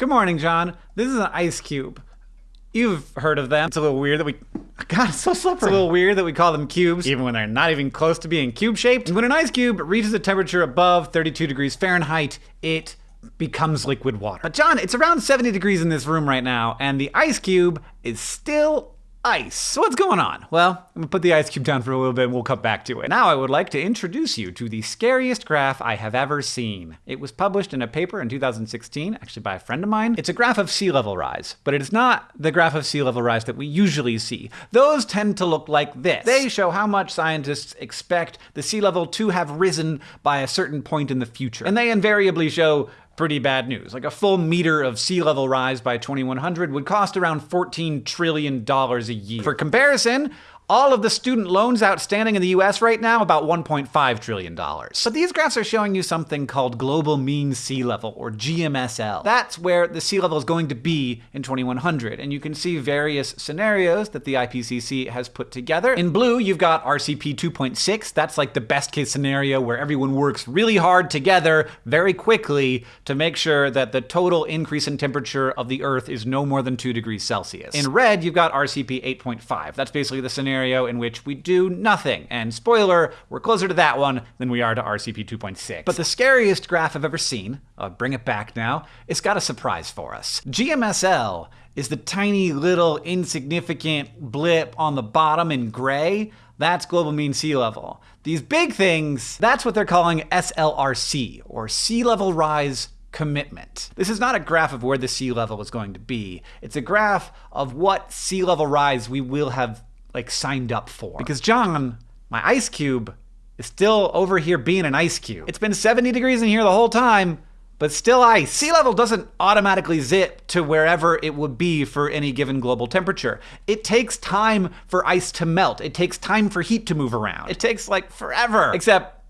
Good morning, John. This is an ice cube. You've heard of them. It's a little weird that we. God, it's so slippery. It's a little weird that we call them cubes, even when they're not even close to being cube shaped. When an ice cube reaches a temperature above 32 degrees Fahrenheit, it becomes liquid water. But John, it's around 70 degrees in this room right now, and the ice cube is still ice. What's going on? Well, I'm gonna put the ice cube down for a little bit and we'll come back to it. Now I would like to introduce you to the scariest graph I have ever seen. It was published in a paper in 2016, actually by a friend of mine. It's a graph of sea level rise, but it is not the graph of sea level rise that we usually see. Those tend to look like this. They show how much scientists expect the sea level to have risen by a certain point in the future. And they invariably show pretty bad news. Like a full meter of sea level rise by 2100 would cost around $14 trillion a year. For comparison, all of the student loans outstanding in the US right now, about $1.5 trillion. But these graphs are showing you something called global mean sea level, or GMSL. That's where the sea level is going to be in 2100, and you can see various scenarios that the IPCC has put together. In blue, you've got RCP 2.6. That's like the best case scenario where everyone works really hard together very quickly to make sure that the total increase in temperature of the Earth is no more than 2 degrees Celsius. In red, you've got RCP 8.5. That's basically the scenario scenario in which we do nothing. And spoiler, we're closer to that one than we are to RCP 2.6. But the scariest graph I've ever seen, I'll bring it back now, it's got a surprise for us. GMSL is the tiny little insignificant blip on the bottom in gray. That's global mean sea level. These big things, that's what they're calling SLRC, or sea level rise commitment. This is not a graph of where the sea level is going to be. It's a graph of what sea level rise we will have like signed up for. Because John, my ice cube, is still over here being an ice cube. It's been 70 degrees in here the whole time, but still ice. Sea level doesn't automatically zip to wherever it would be for any given global temperature. It takes time for ice to melt. It takes time for heat to move around. It takes like forever. Except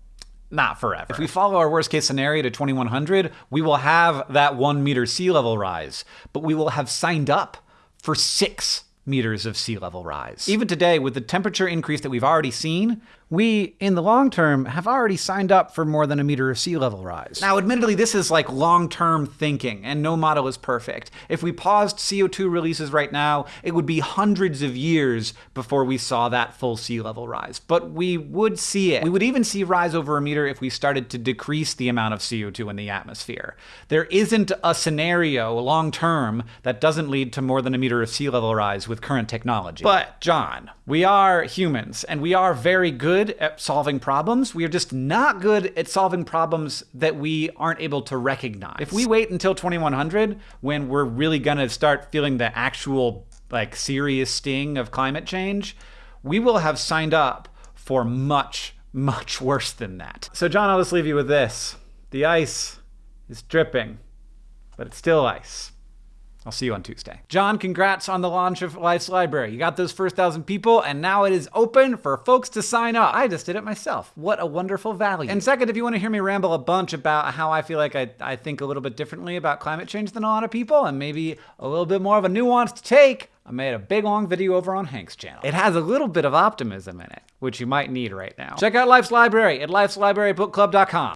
not forever. If we follow our worst case scenario to 2100, we will have that one meter sea level rise, but we will have signed up for six meters of sea level rise. Even today, with the temperature increase that we've already seen, we, in the long term, have already signed up for more than a meter of sea level rise. Now, admittedly, this is like long-term thinking, and no model is perfect. If we paused CO2 releases right now, it would be hundreds of years before we saw that full sea level rise. But we would see it. We would even see rise over a meter if we started to decrease the amount of CO2 in the atmosphere. There isn't a scenario long-term that doesn't lead to more than a meter of sea level rise with current technology. But, John, we are humans, and we are very good good at solving problems. We are just not good at solving problems that we aren't able to recognize. If we wait until 2100, when we're really gonna start feeling the actual, like, serious sting of climate change, we will have signed up for much, much worse than that. So, John, I'll just leave you with this. The ice is dripping, but it's still ice. I'll see you on Tuesday. John, congrats on the launch of Life's Library. You got those first thousand people, and now it is open for folks to sign up. I just did it myself. What a wonderful value. And second, if you want to hear me ramble a bunch about how I feel like I, I think a little bit differently about climate change than a lot of people, and maybe a little bit more of a nuanced take, I made a big long video over on Hank's channel. It has a little bit of optimism in it, which you might need right now. Check out Life's Library at lifeslibrarybookclub.com.